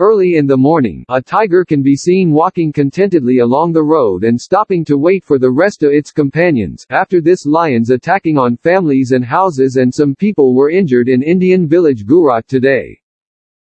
Early in the morning, a tiger can be seen walking contentedly along the road and stopping to wait for the rest of its companions. After this lions attacking on families and houses and some people were injured in Indian village Gurat today.